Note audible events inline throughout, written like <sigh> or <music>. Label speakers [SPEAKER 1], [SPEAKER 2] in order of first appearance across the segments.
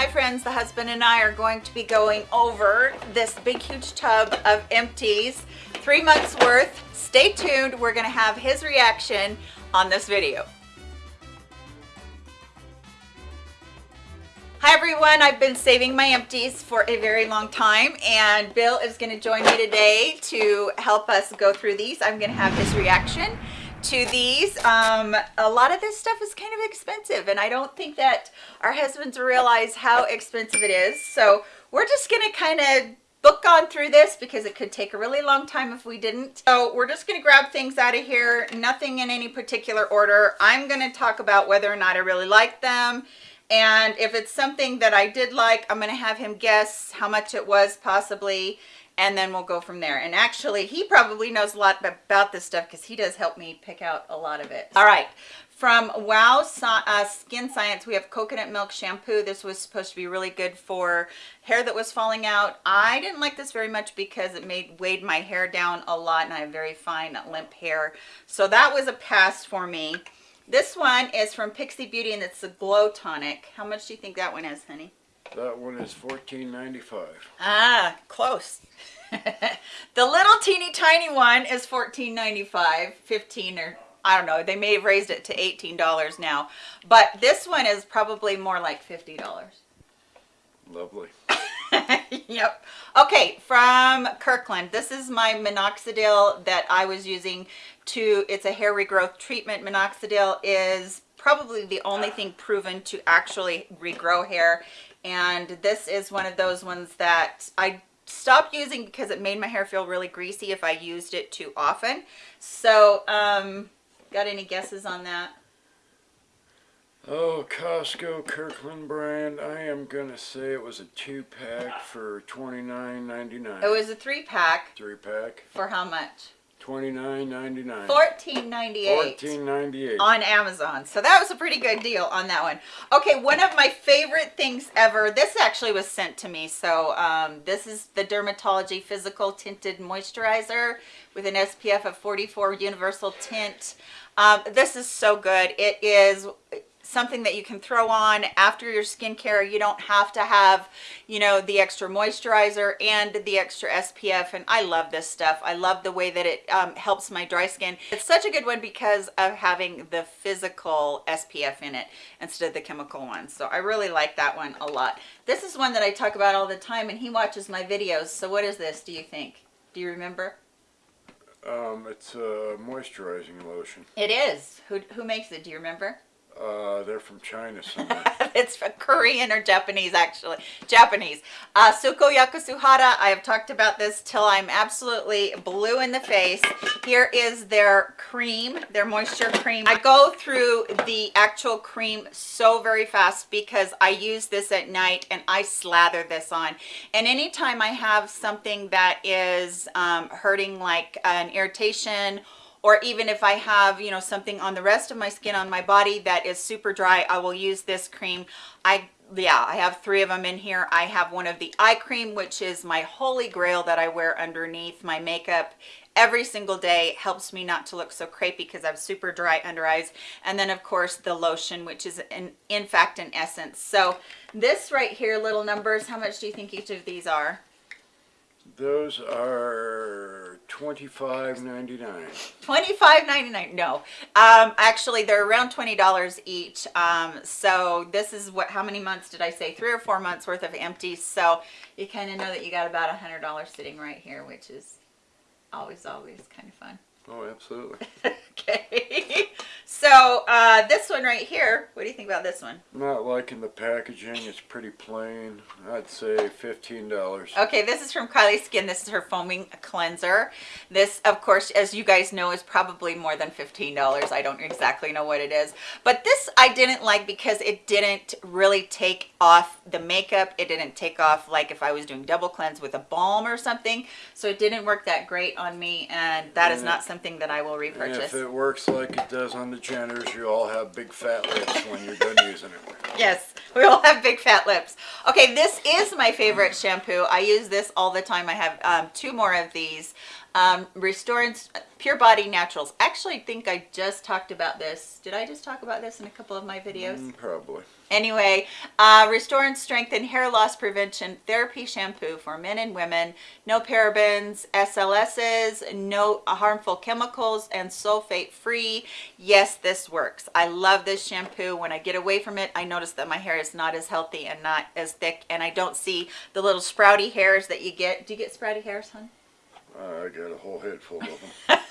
[SPEAKER 1] Hi friends, the husband and I are going to be going over this big huge tub of empties, three months worth. Stay tuned, we're gonna have his reaction on this video. Hi everyone, I've been saving my empties for a very long time and Bill is going to join me today to help us go through these. I'm going to have his reaction to these. Um, a lot of this stuff is kind of expensive and I don't think that our husbands realize how expensive it is. So we're just going to kind of book on through this because it could take a really long time if we didn't. So we're just going to grab things out of here, nothing in any particular order. I'm going to talk about whether or not I really like them and if it's something that I did like, I'm going to have him guess how much it was possibly, and then we'll go from there. And actually, he probably knows a lot about this stuff because he does help me pick out a lot of it. All right, from Wow uh, Skin Science, we have coconut milk shampoo. This was supposed to be really good for hair that was falling out. I didn't like this very much because it made weighed my hair down a lot, and I have very fine limp hair. So that was a pass for me. This one is from Pixi Beauty and it's a glow tonic. How much do you think that one is, honey?
[SPEAKER 2] That one is $14.95.
[SPEAKER 1] Ah, close. <laughs> <laughs> the little teeny tiny one is $14.95, 15 or I don't know. They may have raised it to $18 now. But this one is probably more like $50.
[SPEAKER 2] Lovely. <laughs>
[SPEAKER 1] yep. Okay, from Kirkland. This is my minoxidil that I was using to, it's a hair regrowth treatment. Minoxidil is probably the only thing proven to actually regrow hair. And this is one of those ones that I stopped using because it made my hair feel really greasy if I used it too often. So, um, got any guesses on that?
[SPEAKER 2] Oh, Costco Kirkland brand. I am gonna say it was a two pack for twenty nine ninety nine.
[SPEAKER 1] It was a three pack.
[SPEAKER 2] Three pack.
[SPEAKER 1] For how much?
[SPEAKER 2] Twenty nine ninety nine.
[SPEAKER 1] Fourteen ninety eight.
[SPEAKER 2] Fourteen ninety eight.
[SPEAKER 1] On Amazon. So that was a pretty good deal on that one. Okay, one of my favorite things ever. This actually was sent to me. So um, this is the Dermatology Physical Tinted Moisturizer with an SPF of 44 Universal Tint. Um, this is so good. It is something that you can throw on after your skincare. You don't have to have, you know, the extra moisturizer and the extra SPF. And I love this stuff. I love the way that it um, helps my dry skin. It's such a good one because of having the physical SPF in it instead of the chemical one. So I really like that one a lot. This is one that I talk about all the time and he watches my videos. So what is this, do you think? Do you remember?
[SPEAKER 2] Um, it's a moisturizing lotion.
[SPEAKER 1] It is. Who, who makes it? Do you remember?
[SPEAKER 2] Uh, they're from China somewhere. <laughs>
[SPEAKER 1] it's Korean or Japanese, actually. Japanese. Uh, Suko Yakusuhara. I have talked about this till I'm absolutely blue in the face. Here is their cream, their moisture cream. I go through the actual cream so very fast because I use this at night and I slather this on. And anytime I have something that is um, hurting like an irritation or even if I have, you know, something on the rest of my skin on my body that is super dry, I will use this cream. I yeah, I have three of them in here. I have one of the eye cream, which is my holy grail that I wear underneath my makeup every single day. Helps me not to look so crepey because I have super dry under eyes. And then of course the lotion, which is in, in fact an essence. So this right here, little numbers, how much do you think each of these are?
[SPEAKER 2] Those are twenty-five ninety-nine.
[SPEAKER 1] Twenty-five ninety-nine. No, um, actually, they're around twenty dollars each. Um, so this is what? How many months did I say? Three or four months worth of empties. So you kind of know that you got about a hundred dollars sitting right here, which is always, always kind of fun.
[SPEAKER 2] Oh, absolutely. <laughs>
[SPEAKER 1] okay. So uh, this one right here, what do you think about this one?
[SPEAKER 2] Not liking the packaging. It's pretty plain. I'd say $15.
[SPEAKER 1] Okay, this is from Kylie Skin. This is her foaming cleanser. This, of course, as you guys know, is probably more than $15. I don't exactly know what it is. But this I didn't like because it didn't really take off the makeup. It didn't take off like if I was doing double cleanse with a balm or something. So it didn't work that great on me, and that is not something that I will repurchase.
[SPEAKER 2] If it works like it does on the Jenners, you all have big fat lips when you're done using it.
[SPEAKER 1] Yes, we all have big fat lips. Okay, this is my favorite shampoo. I use this all the time. I have um, two more of these. Um, Restore Pure Body Naturals. Actually, I think I just talked about this. Did I just talk about this in a couple of my videos?
[SPEAKER 2] Mm, probably.
[SPEAKER 1] Anyway, uh, restore and strengthen hair loss prevention therapy shampoo for men and women. No parabens, SLSs, no harmful chemicals, and sulfate free. Yes, this works. I love this shampoo. When I get away from it, I notice that my hair is not as healthy and not as thick, and I don't see the little sprouty hairs that you get. Do you get sprouty hairs, hon?
[SPEAKER 2] I got a whole head full of them. <laughs>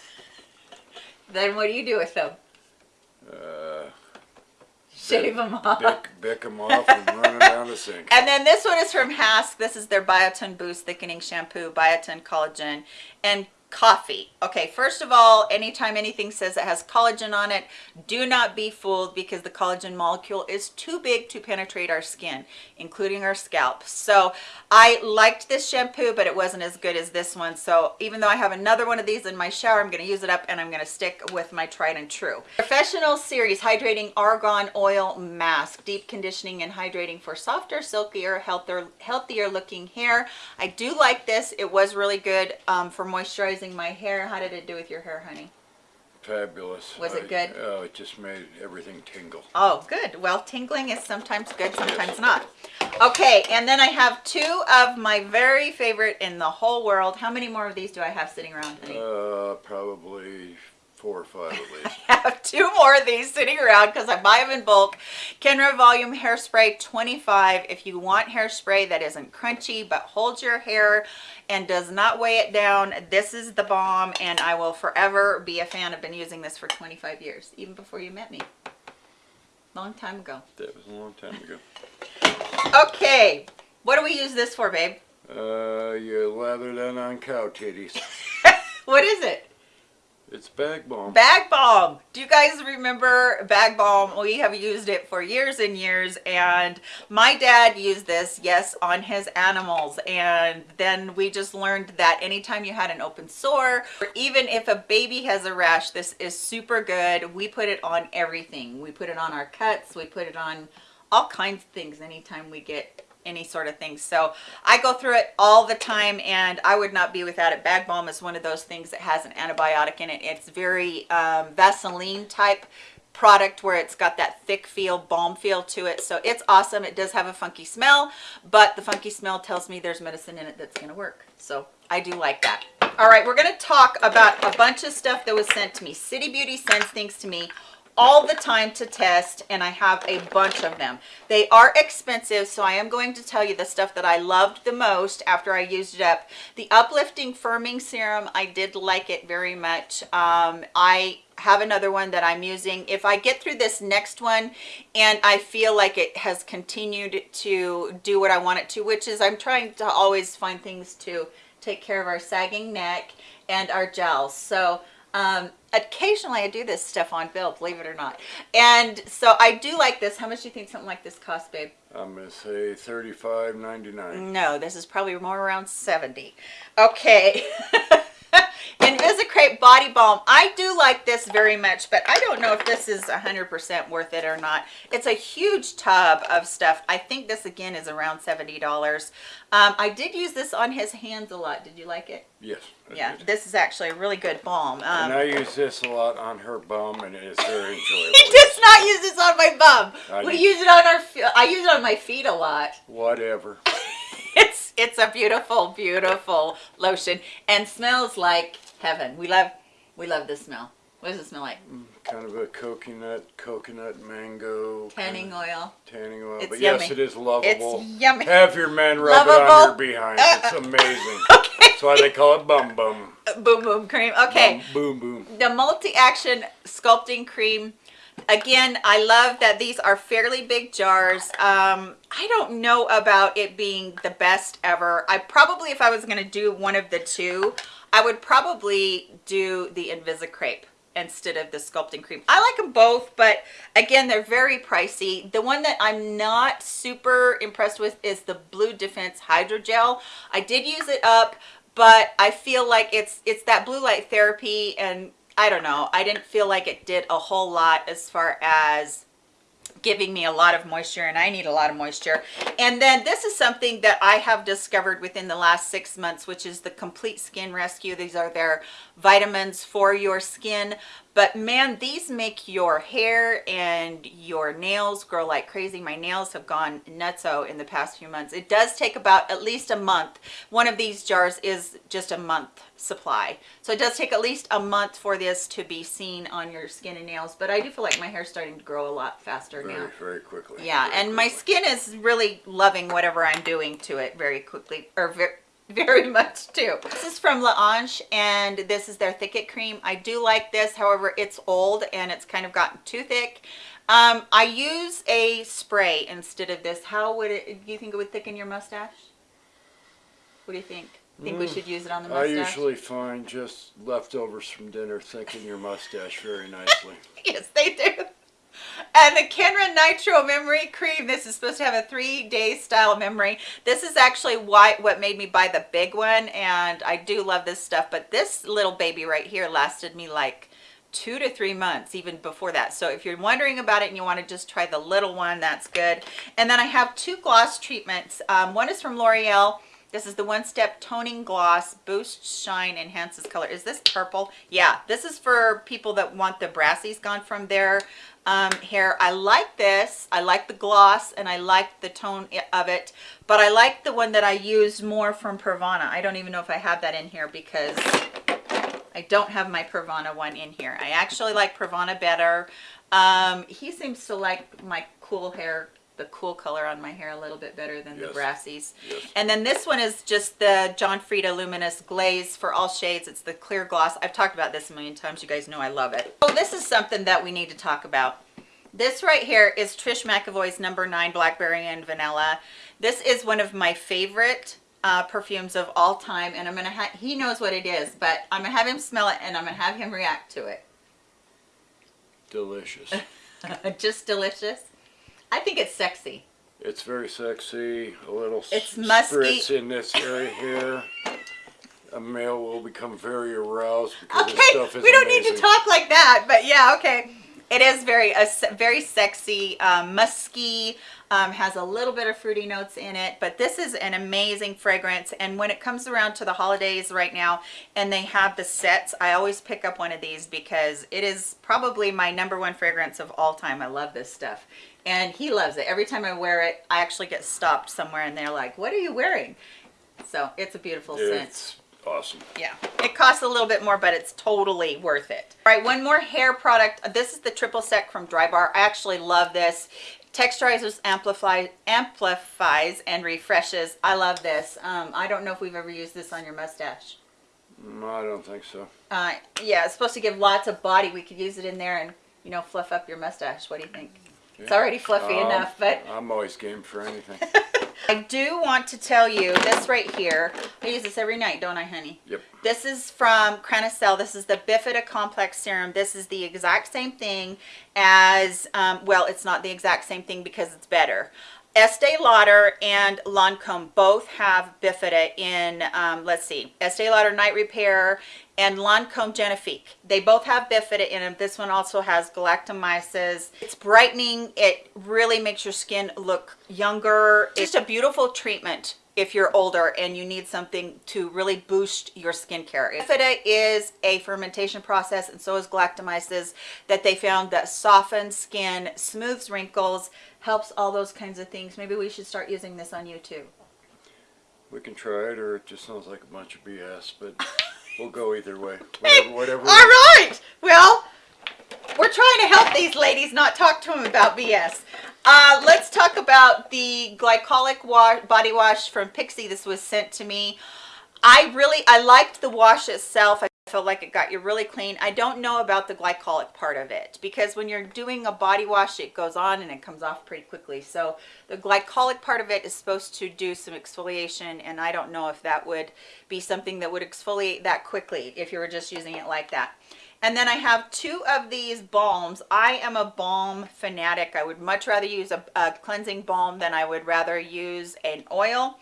[SPEAKER 1] Then what do you do with them? Shave them off.
[SPEAKER 2] bick, bick them off and run them down the <laughs> sink.
[SPEAKER 1] And then this one is from Hask. This is their Biotin Boost Thickening Shampoo, Biotin Collagen, and coffee. Okay, first of all, anytime anything says it has collagen on it, do not be fooled because the collagen molecule is too big to penetrate our skin, including our scalp. So I liked this shampoo, but it wasn't as good as this one. So even though I have another one of these in my shower, I'm gonna use it up and I'm gonna stick with my tried and true. Professional Series Hydrating Argan Oil Mask, deep conditioning and hydrating for softer, silkier, healthier, healthier looking hair. I do like this. It was really good um, for moisturizing my hair. How did it do with your hair, honey?
[SPEAKER 2] Fabulous.
[SPEAKER 1] Was it
[SPEAKER 2] I-
[SPEAKER 1] good?
[SPEAKER 2] Oh, it just made everything tingle.
[SPEAKER 1] Oh, good. Well, tingling is sometimes good, sometimes not. Okay, and then I have two of my very favorite in the whole world. How many more of these do I have sitting around? honey?
[SPEAKER 2] Uh, probably four or five at least. <laughs>
[SPEAKER 1] I have two more of these sitting around because I buy them in bulk. Kenra Volume Hairspray 25. If you want hairspray that isn't crunchy but holds your hair and does not weigh it down, this is the bomb and I will forever be a fan. I've been using this for 25 years, even before you met me. Long time ago.
[SPEAKER 2] that was a long time ago.
[SPEAKER 1] Okay, what do we use this for, babe?
[SPEAKER 2] Uh, you lather that on cow titties. <laughs>
[SPEAKER 1] What is it?
[SPEAKER 2] It's bag balm.
[SPEAKER 1] Bag balm. Do you guys remember bag balm? We have used it for years and years and my dad used this, yes, on his animals. And then we just learned that anytime you had an open sore, or even if a baby has a rash, this is super good. We put it on everything. We put it on our cuts. We put it on all kinds of things anytime we get any sort of thing. So I go through it all the time and I would not be without it. Bag balm is one of those things that has an antibiotic in it. It's very um, Vaseline type product where it's got that thick feel, balm feel to it. So it's awesome. It does have a funky smell, but the funky smell tells me there's medicine in it that's going to work. So I do like that. All right, we're going to talk about a bunch of stuff that was sent to me. City Beauty sends things to me all the time to test and I have a bunch of them. They are expensive, so I am going to tell you the stuff that I loved the most after I used it up. The Uplifting Firming Serum, I did like it very much. Um, I have another one that I'm using. If I get through this next one and I feel like it has continued to do what I want it to, which is I'm trying to always find things to take care of our sagging neck and our gels. So um, occasionally I do this stuff on Bill, believe it or not. And so I do like this. How much do you think something like this costs, babe?
[SPEAKER 2] I'm gonna say thirty-five ninety-nine.
[SPEAKER 1] No, this is probably more around 70. Okay. <laughs> <laughs> Invisicrape Body Balm. I do like this very much, but I don't know if this is 100% worth it or not. It's a huge tub of stuff. I think this again is around $70. Um, I did use this on his hands a lot. Did you like it?
[SPEAKER 2] Yes. I
[SPEAKER 1] Yeah,
[SPEAKER 2] did.
[SPEAKER 1] this is actually a really good balm. Um,
[SPEAKER 2] and I use this a lot on her bum, and it is very <laughs> enjoyable.
[SPEAKER 1] He does not use this on my bum.
[SPEAKER 2] I
[SPEAKER 1] we use it on our. fe- I use it on my feet a lot.
[SPEAKER 2] Whatever. <laughs>
[SPEAKER 1] It's a beautiful, beautiful lotion and smells like heaven. We love we love this smell. What does it smell like?
[SPEAKER 2] Mm, kind of a coconut, coconut mango.
[SPEAKER 1] Tanning oil.
[SPEAKER 2] Tanning oil.
[SPEAKER 1] It's
[SPEAKER 2] but yes, it is lovable.
[SPEAKER 1] It's yummy.
[SPEAKER 2] Have your men rub it on your behind. It's <laughs> amazing. That's why they call it bum bum.
[SPEAKER 1] Boom boom cream. Okay.
[SPEAKER 2] Bum, boom boom.
[SPEAKER 1] the multi-action sculpting cream again i love that these are fairly big jars. Um i don't know about it being the best ever. I probably if i was going to do one of the two i would probably do the invisicrape instead of the sculpting cream. I like them both but again they're very pricey. The one that i'm not super impressed with is the blue defense hydrogel. I did use it up but I feel like it's it's that blue light therapy and I don't know. I didn't feel like it did a whole lot as far as giving me a lot of moisture and I need a lot of moisture. And then this is something that I have discovered within the last six months which is the complete skin rescue. These are their vitamins for your skin But man, these make your hair and your nails grow like crazy. My nails have gone nutso in the past few months. It does take about at least a month. One of these jars is just a month supply. So it does take at least a month for this to be seen on your skin and nails. But I do feel like my hair's starting to grow a lot faster
[SPEAKER 2] Very,
[SPEAKER 1] now.
[SPEAKER 2] very quickly.
[SPEAKER 1] Yeah,
[SPEAKER 2] Very
[SPEAKER 1] and my skin is really loving whatever I'm doing to it very quickly, or very, <laughs> very much too. This is from La Ange, and this is their Thicket Cream. I do like this, however, it's old and it's kind of gotten too thick. Um, I use a spray instead of this. How would it, do you think it would thicken your mustache? What do you think? Think we
[SPEAKER 2] Mm,
[SPEAKER 1] should use it on the mustache?
[SPEAKER 2] I usually find just leftovers from dinner thicken your mustache very nicely. <laughs>
[SPEAKER 1] yes, they do. And the Kenra Nitro Memory Cream, this is supposed to have a three-day style memory. This is actually why what made me buy the big one, and I do love this stuff, but this little baby right here lasted me like two to three months even before that. So if you're wondering about it and you want to just try the little one that's good. And then i have two gloss treatments. Um, one is from l'oreal. This is the one step toning gloss boosts shine enhances color. Is this purple? Yeah this is for people that want the brassies gone from their um, hair i like this i like the gloss and i like the tone of it but i like the one that i use more from Pravana. i don't even know if i have that in here because I don't have my Pravana one in here. I actually like Pravana better. Um, he seems to like my cool hair, the cool color on my hair a little bit better than the
[SPEAKER 2] Yes.
[SPEAKER 1] Brassies.
[SPEAKER 2] Yes.
[SPEAKER 1] And then this one is just the John Frieda Luminous Glaze for all shades. It's the clear gloss. I've talked about this a million times. You guys know I love it. Oh, this is something that we need to talk about. This right here is Trish McEvoy's number nine Blackberry and Vanilla. This is one of my favorite uh, perfumes of all time. And I'm going to have, he knows what it is, but I'm going to have him smell it and I'm going to have him react to it.
[SPEAKER 2] Delicious. <laughs>
[SPEAKER 1] Just delicious. I think it's sexy.
[SPEAKER 2] It's very sexy. A little
[SPEAKER 1] It's musky.
[SPEAKER 2] spritz in this area here. A male will become very aroused because this
[SPEAKER 1] Okay,
[SPEAKER 2] stuff is
[SPEAKER 1] we don't need to talk like that, but yeah, okay. It is very, a very sexy, um, musky, um, has a little bit of fruity notes in it, but this is an amazing fragrance. And when it comes around to the holidays right now and they have the sets, I always pick up one of these because it is probably my number one fragrance of all time. I love this stuff. And he loves it. Every time I wear it, I actually get stopped somewhere and they're like, what are you wearing? So it's a beautiful scent.
[SPEAKER 2] Awesome.
[SPEAKER 1] Yeah, it costs a little bit more, but it's totally worth it. All right, one more hair product. This is the triple sec from Drybar. I actually love this. Texturizes, amplify, amplifies, and refreshes. I love this. Um, I don't know if we've ever used this on your mustache.
[SPEAKER 2] Mm, I don't think so.
[SPEAKER 1] Uh, yeah, it's supposed to give lots of body. We could use it in there and, you know, fluff up your mustache. What do you think? It's already fluffy
[SPEAKER 2] Um,
[SPEAKER 1] enough, but
[SPEAKER 2] I'm always game for anything. <laughs>
[SPEAKER 1] I do want to tell you this right here. I use this every night, don't I, honey?
[SPEAKER 2] Yep.
[SPEAKER 1] This is from Cranicell. This is the Bifida Complex Serum. This is the exact same thing as, um, well, it's not the exact same thing because it's better. Estee Lauder and Lancome both have Bifida in, um, let's see, Estee Lauder Night Repair and Lancome Genifique. They both have Bifida in them. This one also has galactomyces. It's brightening. It really makes your skin look younger. It's just a beautiful treatment if you're older and you need something to really boost your skincare. Bifida is a fermentation process and so is galactomyces that they found that softens skin, smooths wrinkles, helps all those kinds of things. Maybe we should start using this on you too.
[SPEAKER 2] We can try it, or it just sounds like a bunch of BS, but <laughs> we'll go either way. Whatever. whatever
[SPEAKER 1] All right. Well, we're trying to help these ladies, not talk to them about BS. Uh, let's talk about the glycolic wa- body wash from Pixi. This was sent to me. I really, I liked the wash itself. I felt like it got you really clean. I don't know about the glycolic part of it because when you're doing a body wash, it goes on and it comes off pretty quickly. So the glycolic part of it is supposed to do some exfoliation and I don't know if that would be something that would exfoliate that quickly if you were just using it like that. And then I have two of these balms. I am a balm fanatic. I would much rather use a, a cleansing balm than I would rather use an oil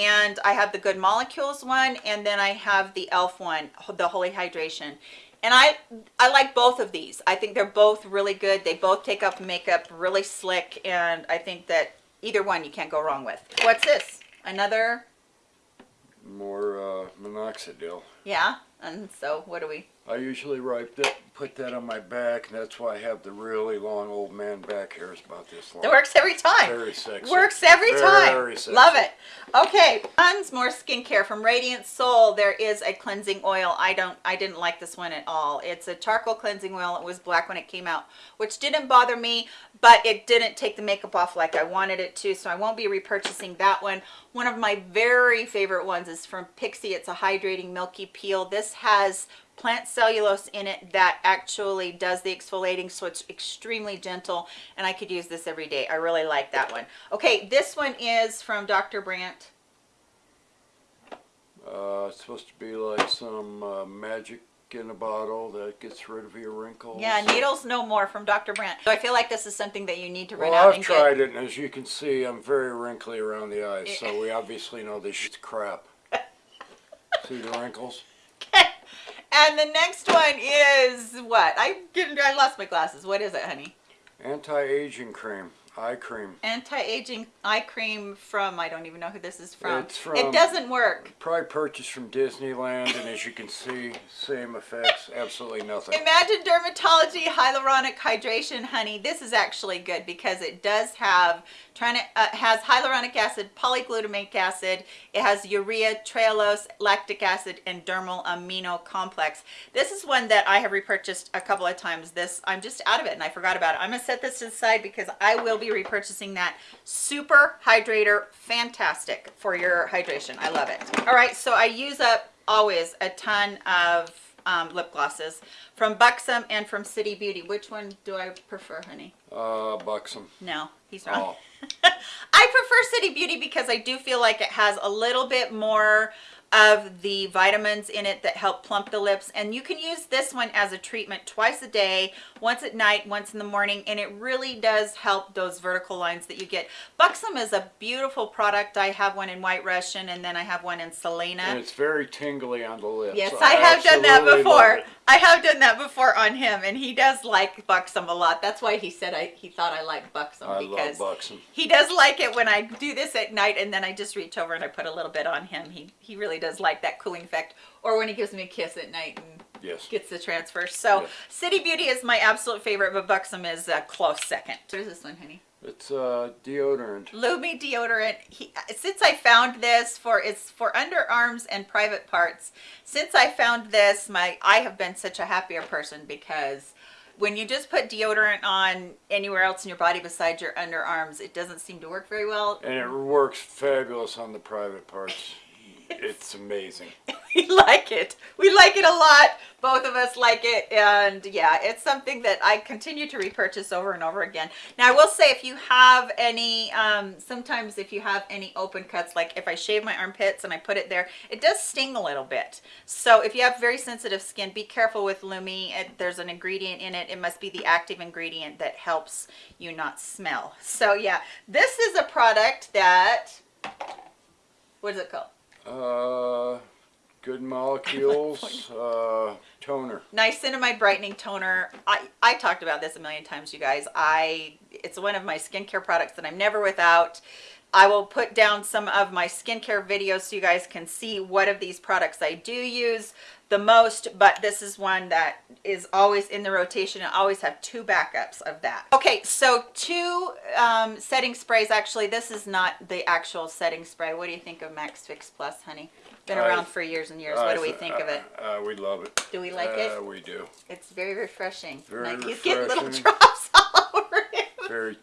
[SPEAKER 1] and I have the Good Molecules one, and then I have the e.l.f. one, the Holy Hydration. And I I like both of these. I think they're both really good. They both take up makeup really slick, and I think that either one you can't go wrong with. What's this? Another,
[SPEAKER 2] More uh, minoxidil.
[SPEAKER 1] yeah? And so what do we?
[SPEAKER 2] I usually write that, put that on my back, and that's why I have the really long old man back hairs about this long.
[SPEAKER 1] It works every time.
[SPEAKER 2] Very sexy.
[SPEAKER 1] Works every
[SPEAKER 2] Very
[SPEAKER 1] time.
[SPEAKER 2] sexy.
[SPEAKER 1] Love it. Okay, tons more skincare from Radiant Soul. There is a cleansing oil. I don't I didn't like this one at all. It's a charcoal cleansing oil. It was black when it came out, which didn't bother me, but it didn't take the makeup off like I wanted it to, so I won't be repurchasing that one. One of my very favorite ones is from Pixi. It's a hydrating milky peel. This has plant cellulose in it that actually does the exfoliating so it's extremely gentle and I could use this every day. I really like that one. Okay, this one is from Dr. Brandt.
[SPEAKER 2] Uh, it's supposed to be like some uh, magic in a bottle that gets rid of your wrinkles.
[SPEAKER 1] Yeah, needles no more from Dr. Brandt. So I feel like this is something that you need to run
[SPEAKER 2] Well,
[SPEAKER 1] out
[SPEAKER 2] I've tried it, and as you can see, I'm very wrinkly around the eyes,
[SPEAKER 1] Eh.
[SPEAKER 2] so we obviously know this shit's crap. <laughs> see the wrinkles?
[SPEAKER 1] And the next one is what? I didn't. I lost my glasses. What is it, honey?
[SPEAKER 2] Anti-aging cream, eye cream.
[SPEAKER 1] Anti-aging eye cream from. I don't even know who this is from.
[SPEAKER 2] It's from-
[SPEAKER 1] It doesn't work.
[SPEAKER 2] Probably purchased from Disneyland, and as you can see, same effects, absolutely nothing.
[SPEAKER 1] Imagine dermatology hyaluronic hydration, honey. This is actually good because it does have trying to uh, has hyaluronic acid, polyglutamate acid. It has urea, trehalose, lactic acid, and dermal amino complex. This is one that I have repurchased a couple of times. This I'm just out of it and I forgot about it. I'm gonna set this aside because I will be repurchasing that. Super hydrator, fantastic for your hydration. I love it. All right, so I use up always a ton of um, lip glosses from Buxom and from City Beauty. Which one do I prefer, honey?
[SPEAKER 2] Uh, buxom.
[SPEAKER 1] No, he's wrong.
[SPEAKER 2] Oh, <laughs>
[SPEAKER 1] I prefer City Beauty because I do feel like it has a little bit more of the vitamins in it that help plump the lips. And you can use this one as a treatment twice a day once at night once in the morning and it really does help those vertical lines that you get. Buxom is a beautiful product. I have one in white russian and then i have one in selena.
[SPEAKER 2] And it's very tingly on the lips.
[SPEAKER 1] Yes, I have done that before. I have done that before on him, and he does like Buxom a lot. That's why he said I he thought I liked Buxom
[SPEAKER 2] I
[SPEAKER 1] because
[SPEAKER 2] love buxom.
[SPEAKER 1] he does like it when I do this at night, and then I just reach over and I put a little bit on him. He he really does like that cooling effect, or when he gives me a kiss at night and
[SPEAKER 2] Yes.
[SPEAKER 1] gets the transfer. So
[SPEAKER 2] Yes.
[SPEAKER 1] City Beauty is my absolute favorite, but Buxom is a close second. What is this one, honey?
[SPEAKER 2] It's uh, deodorant.
[SPEAKER 1] Lume deodorant. He, since I found this for it's for underarms and private parts. Since I found this, my I have been such a happier person because when you just put deodorant on anywhere else in your body besides your underarms, it doesn't seem to work very well.
[SPEAKER 2] And it works fabulous on the private parts. It's amazing. <laughs>
[SPEAKER 1] we like it. We like it a lot. Both of us like it. And yeah, it's something that I continue to repurchase over and over again. Now, I will say if you have any, um, sometimes if you have any open cuts, like if I shave my armpits and I put it there, it does sting a little bit. So if you have very sensitive skin, be careful with Lume. It, there's an ingredient in it. It must be the active ingredient that helps you not smell. So yeah, this is a product that, what is it called?
[SPEAKER 2] Uh, good molecules. <laughs> uh, toner.
[SPEAKER 1] niacinamide brightening toner i i talked about this a million times you guys i it's one of my skincare products that i'm never without i will put down some of my skincare videos so you guys can see what of these products i do use the most but this is one that is always in the rotation i always have two backups of that okay so two um, setting sprays actually this is not the actual setting spray what do you think of max fix plus honey been around for years and years what do we think of it
[SPEAKER 2] Uh, uh, we love it.
[SPEAKER 1] do we like
[SPEAKER 2] uh,
[SPEAKER 1] it
[SPEAKER 2] We do.
[SPEAKER 1] it's very refreshing.
[SPEAKER 2] Very
[SPEAKER 1] like he's getting little <laughs> drops all over him.
[SPEAKER 2] Very.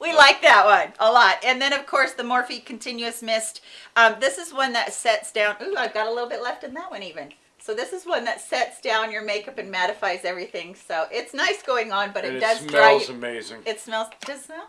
[SPEAKER 1] We like that one a lot. And then of course the Morphe Continuous Mist. Um, this is one that sets down. Ooh, I've got a little bit left in that one even. So this is one that sets down your makeup and mattifies everything. So it's nice going on, but it
[SPEAKER 2] it
[SPEAKER 1] does dry
[SPEAKER 2] smells
[SPEAKER 1] you.
[SPEAKER 2] amazing.
[SPEAKER 1] It smells. Does it smell?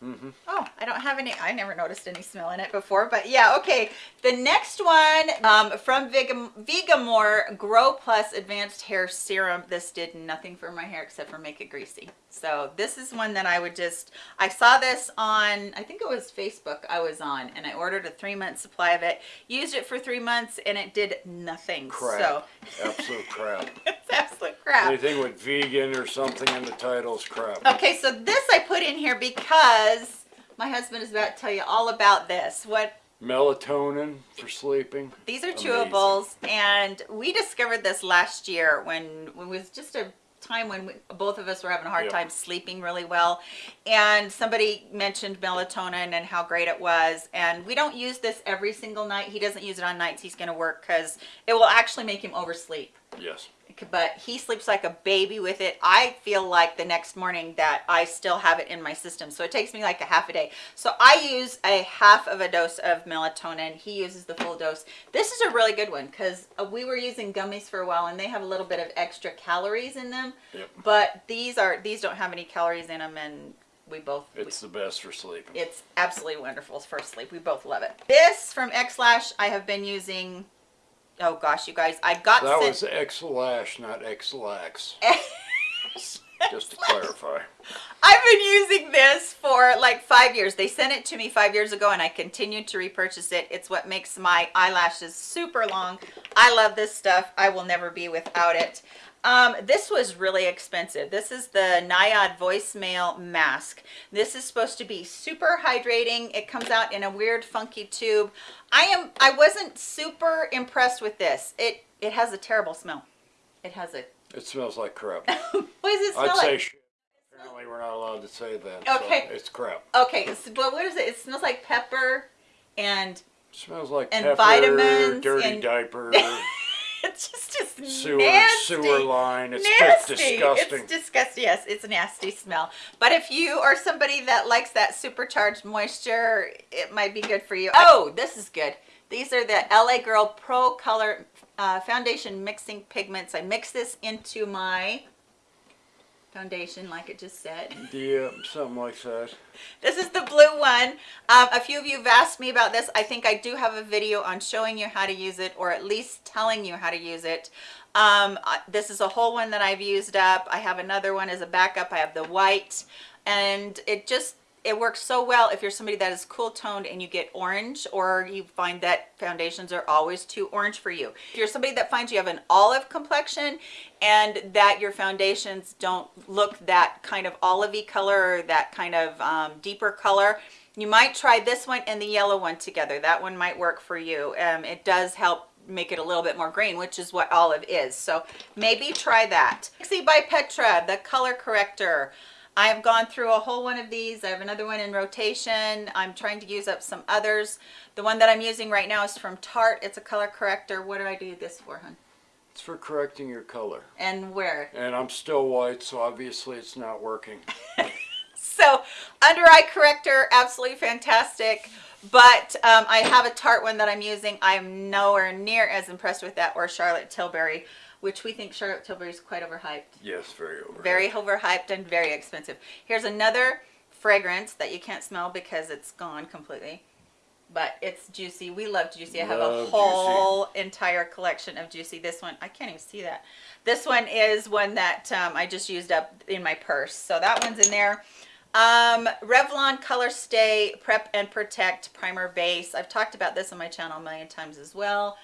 [SPEAKER 2] hmm
[SPEAKER 1] Oh, I don't have any. I never noticed any smell in it before, but yeah, okay. The next one um, from Vigam, Vegamour Grow Plus Advanced Hair Serum. This did nothing for my hair except for make it greasy. So this is one that I would just. I saw this on. I think it was Facebook. I was on, and I ordered a three month supply of it. Used it for three months, and it did nothing.
[SPEAKER 2] Crap.
[SPEAKER 1] So <laughs>
[SPEAKER 2] Absolute crap.
[SPEAKER 1] it's absolute crap.
[SPEAKER 2] Anything with vegan or something in the title is crap.
[SPEAKER 1] Okay, so this I put in here because my husband is about to tell you all about this. What
[SPEAKER 2] Melatonin for sleeping.
[SPEAKER 1] These are
[SPEAKER 2] Amazing.
[SPEAKER 1] chewables, and we discovered this last year when it was just a time when we, both of us were having a hard
[SPEAKER 2] Yeah.
[SPEAKER 1] time sleeping really well. And somebody mentioned melatonin and how great it was. And we don't use this every single night. He doesn't use it on nights he's going to work because it will actually make him oversleep
[SPEAKER 2] Yes.
[SPEAKER 1] But he sleeps like a baby with it. I feel like the next morning that I still have it in my system. So it takes me like a half a day. So I use a half of a dose of melatonin. He uses the full dose. This is a really good one because uh, we were using gummies for a while and they have a little bit of extra calories in them.
[SPEAKER 2] Yep.
[SPEAKER 1] But these are these don't have any calories in them and we both we-
[SPEAKER 2] It's the best for sleep
[SPEAKER 1] it's absolutely wonderful for sleep. We both love it. This from X-Lash I have been using Oh gosh, you guys, I got
[SPEAKER 2] that was X-Lash, not X-Lax. Just to clarify.
[SPEAKER 1] I've been using this for like five years. They sent it to me five years ago and I continued to repurchase it. It's what makes my eyelashes super long. I love this stuff. I will never be without it. Um, this was really expensive. This is the Nayad voicemail mask. This is supposed to be super hydrating. It comes out in a weird funky tube. I am, I wasn't super impressed with this. It, it has a terrible smell. It has a, <laughs>
[SPEAKER 2] It smells like crap.
[SPEAKER 1] what does it smell
[SPEAKER 2] I'd
[SPEAKER 1] like?
[SPEAKER 2] say shit. Apparently we're not allowed to say that. so
[SPEAKER 1] Okay.
[SPEAKER 2] it's crap.
[SPEAKER 1] Okay, so, but what is it? It smells like pepper and
[SPEAKER 2] smells like
[SPEAKER 1] And
[SPEAKER 2] pepper,
[SPEAKER 1] vitamins
[SPEAKER 2] dirty
[SPEAKER 1] and-
[SPEAKER 2] diaper, <laughs> <laughs>
[SPEAKER 1] it's just just
[SPEAKER 2] sewer,
[SPEAKER 1] nasty.
[SPEAKER 2] sewer line. It's
[SPEAKER 1] nasty.
[SPEAKER 2] just disgusting.
[SPEAKER 1] It's disgusting. Yes, it's a nasty smell. But if you are somebody that likes that supercharged moisture, it might be good for you. Oh, this is good. These are the LA Girl Pro Color uh, Foundation Mixing Pigments. I mix this into my foundation, like it just said. <laughs>
[SPEAKER 2] Yeah, something like that.
[SPEAKER 1] This is the blue one. Um, a few of you have asked me about this. I think I do have a video on showing you how to use it or at least telling you how to use it. Um, this is a whole one that I've used up. I have another one as a backup. I have the white and it just, it works so well if you're somebody that is cool toned and you get orange or you find that foundations are always too orange for you. If you're somebody that finds you have an olive complexion and that your foundations don't look that kind of olivey color or that kind of um, deeper color, you might try this one and the yellow one together. That one might work for you. Um, it does help make it a little bit more green, which is what olive is. So maybe try that. Pixi by Petra, the color corrector. I have gone through a whole one of these. I have another one in rotation. I'm trying to use up some others. The one that I'm using right now is from Tarte. It's a color corrector. What do I do this for, hun?
[SPEAKER 2] It's for correcting your color.
[SPEAKER 1] And where?
[SPEAKER 2] And I'm still white, so obviously it's not working. <laughs>
[SPEAKER 1] So under eye corrector, absolutely fantastic. But um, I have a Tarte one that I'm using. I'm nowhere near as impressed with that or Charlotte Tilbury, which we think Charlotte Tilbury is quite overhyped.
[SPEAKER 2] Yes, very over.
[SPEAKER 1] Very overhyped and very expensive. Here's another fragrance that you can't smell because it's gone completely. But it's Juicy. We love Juicy. I have
[SPEAKER 2] Love
[SPEAKER 1] a
[SPEAKER 2] Juicy.
[SPEAKER 1] whole entire collection of Juicy. This one, I can't even see that. This one is one that um, I just used up in my purse. So that one's in there. Um, Revlon Color Stay Prep and Protect Primer Base. I've talked about this on my channel a million times as well.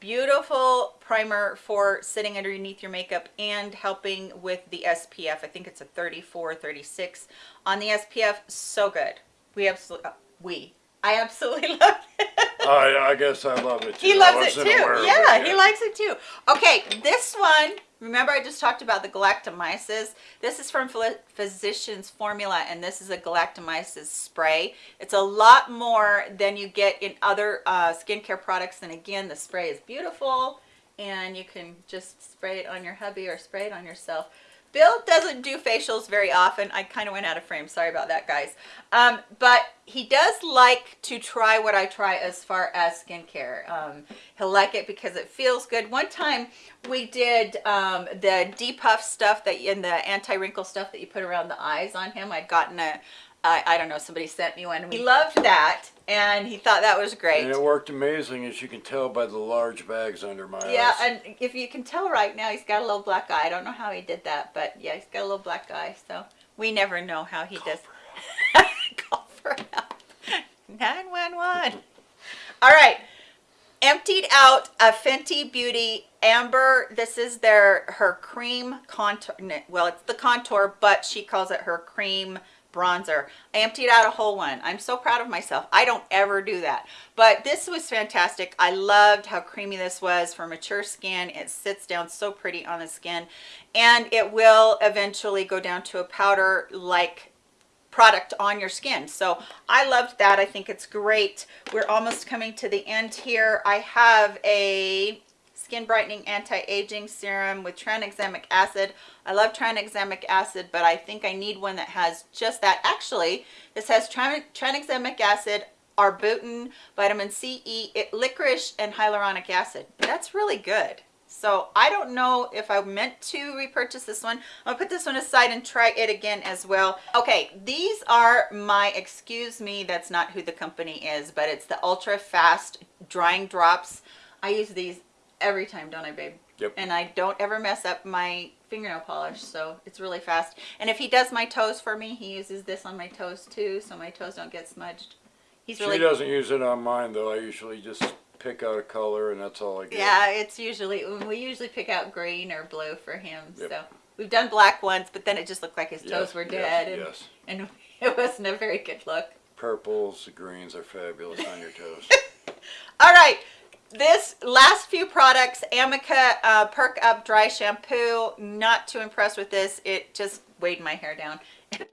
[SPEAKER 1] Beautiful primer for sitting underneath your makeup and helping with the SPF. I think it's a 34, 36 on the SPF. So good. We absolutely, uh, we, I absolutely <laughs> love it.
[SPEAKER 2] I, I guess I love it too.
[SPEAKER 1] He loves it too. Yeah,
[SPEAKER 2] it
[SPEAKER 1] he likes it too. Okay, this one, remember I just talked about the galactomyces? This is from Phys- Physicians Formula and this is a galactomyces spray. It's a lot more than you get in other uh, skincare products. And again, the spray is beautiful and you can just spray it on your hubby or spray it on yourself. Bill doesn't do facials very often. I kind of went out of frame. Sorry about that, guys. Um, but he does like to try what I try as far as skincare. Um, he'll like it because it feels good. One time we did um, the depuff stuff that in the anti-wrinkle stuff that you put around the eyes on him. I'd gotten a, I I don't know, somebody sent me one. He loved that and he thought that was great.
[SPEAKER 2] And it worked amazing, as you can tell by the large bags under my
[SPEAKER 1] Yeah,
[SPEAKER 2] eyes.
[SPEAKER 1] Yeah, and if you can tell right now, he's got a little black eye. I don't know how he did that, but yeah, he's got a little black eye. So we never know how he does. Call for help. <laughs> 911. All right. Emptied out a Fenty Beauty Amber. This is their her cream contour. Well, it's the contour, but she calls it her cream bronzer. I emptied out a whole one. I'm so proud of myself. I don't ever do that. But this was fantastic. I loved how creamy this was for mature skin. It sits down so pretty on the skin and it will eventually go down to a powder like product on your skin. So I loved that. I think it's great. We're almost coming to the end here. I have a skin brightening anti-aging serum with tranexamic acid. I love tranexamic acid, but I think I need one that has just that. Actually, this has tran tranexamic acid, arbutin, vitamin C, E, it, licorice, and hyaluronic acid. That's really good. So I don't know if I meant to repurchase this one. I'll put this one aside and try it again as well. Okay, these are my, excuse me, that's not who the company is, but it's the ultra fast drying drops. I use these every time, don't I, babe?
[SPEAKER 2] Yep.
[SPEAKER 1] And I don't ever mess up my fingernail polish, so it's really fast. And if he does my toes for me, he uses this on my toes too, so my toes don't get smudged. He's really
[SPEAKER 2] She doesn't use it on mine though. I usually just pick out a color and that's all I get.
[SPEAKER 1] Yeah, it's usually um, we usually pick out green or blue for him.
[SPEAKER 2] Yep.
[SPEAKER 1] So we've done black once, but then it just looked like his toes
[SPEAKER 2] Yes,
[SPEAKER 1] were
[SPEAKER 2] yes,
[SPEAKER 1] dead, and,
[SPEAKER 2] yes.
[SPEAKER 1] and <laughs> it wasn't a very good look.
[SPEAKER 2] Purples, the greens are fabulous on your toes. <laughs>
[SPEAKER 1] All right, this last few products, Amika uh, Perk Up Dry Shampoo. Not too impressed with this. It just weighed my hair down. Honey,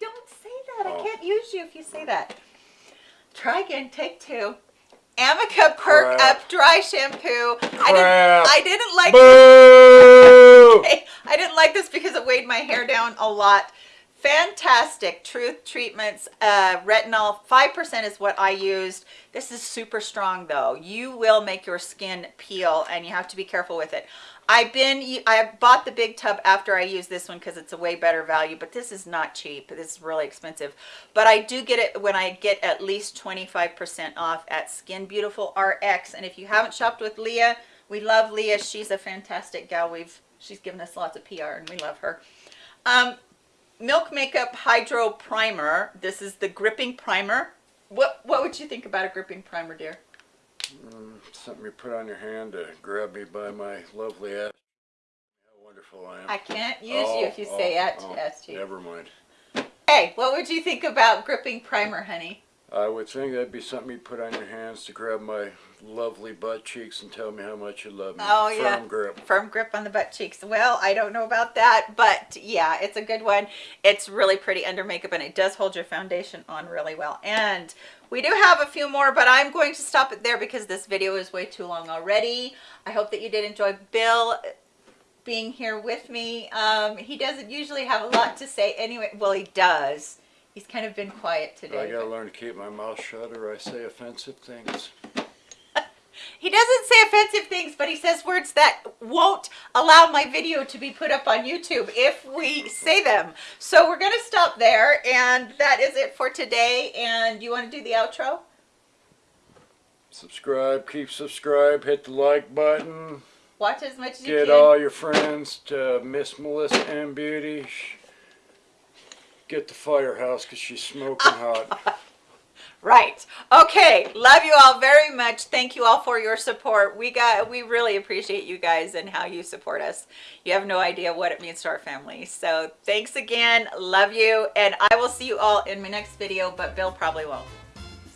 [SPEAKER 1] don't say that. I
[SPEAKER 2] Oh.
[SPEAKER 1] can't use you if you say that. Try again. Take two. Amika Perk
[SPEAKER 2] Crap.
[SPEAKER 1] Up Dry Shampoo. I didn't. I didn't like. <laughs> I didn't like this because it weighed my hair down a lot. Fantastic Truth Treatments uh, retinol. 5% is what I used. This is super strong though. You will make your skin peel and you have to be careful with it. I've been, I bought the big tub after I use this one because it's a way better value, but this is not cheap. This is really expensive. But I do get it when I get at least 25% off at Skin Beautiful RX. And if you haven't shopped with Leah, we love Leah. She's a fantastic gal. We've She's given us lots of PR and we love her. Um, Milk Makeup Hydro Primer. This is the gripping primer. What what would you think about a gripping primer, dear?
[SPEAKER 2] Mm, something you put on your hand to grab me by my lovely ass. How wonderful I am.
[SPEAKER 1] I can't use you if you
[SPEAKER 2] Oh,
[SPEAKER 1] say
[SPEAKER 2] oh,
[SPEAKER 1] at
[SPEAKER 2] oh,
[SPEAKER 1] to you.
[SPEAKER 2] Never mind.
[SPEAKER 1] Hey, what would you think about gripping primer, honey?
[SPEAKER 2] I would think that'd be something you put on your hands to grab my lovely butt cheeks and tell me how much you love me.
[SPEAKER 1] Oh, yeah.
[SPEAKER 2] Firm grip.
[SPEAKER 1] Firm grip on the butt cheeks. Well, I don't know about that, but yeah, it's a good one. It's really pretty under makeup and it does hold your foundation on really well. And we do have a few more, but I'm going to stop it there because this video is way too long already. I hope that you did enjoy Bill being here with me. Um, he doesn't usually have a lot to say anyway. Well, he does. He's kind of been quiet today.
[SPEAKER 2] I gotta learn to keep my mouth shut or I say offensive things.
[SPEAKER 1] He doesn't say offensive things, but he says words that won't allow my video to be put up on YouTube if we say them. So we're going to stop there, and that is it for today. And you want to do the outro?
[SPEAKER 2] Subscribe, keep subscribe, hit the like button.
[SPEAKER 1] Watch as much as you can.
[SPEAKER 2] Get all your friends to Miss Melissa M Beauty. Get the firehouse because she's smoking hot. <laughs>
[SPEAKER 1] Right. Okay. Love you all very much. Thank you all for your support. We got we really appreciate you guys and how you support us. You have no idea what it means to our family. So thanks again. Love you. And I will see you all in my next video, but Bill probably won't.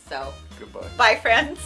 [SPEAKER 1] So
[SPEAKER 2] Goodbye.
[SPEAKER 1] bye friends.